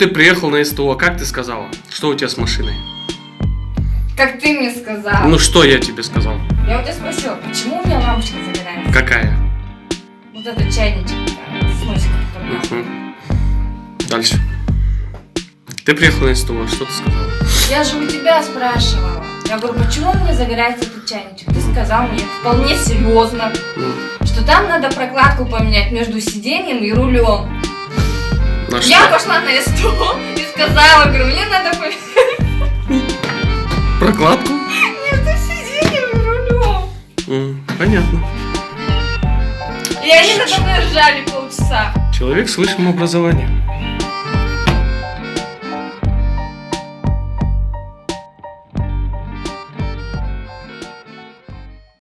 ты приехал на СТО, как ты сказала? Что у тебя с машиной? Как ты мне сказал. Ну что я тебе сказал? Я у тебя спросила, почему у меня лампочка загорается? Какая? Вот этот чайничек э, с носиком. Дальше. Ты приехал на СТО, что ты сказала? Я же у тебя спрашивала. Я говорю, почему у меня загорается этот чайничек? Ты сказал мне вполне серьезно, Ну, что там надо прокладку поменять между сиденьем и рулем. На Я что? пошла на СТО и сказала, говорю, мне надо поменять Прокладку? между сиденьем и рулем. М, Понятно. И они надо мной ржали полчаса. Человек с высшим образованием.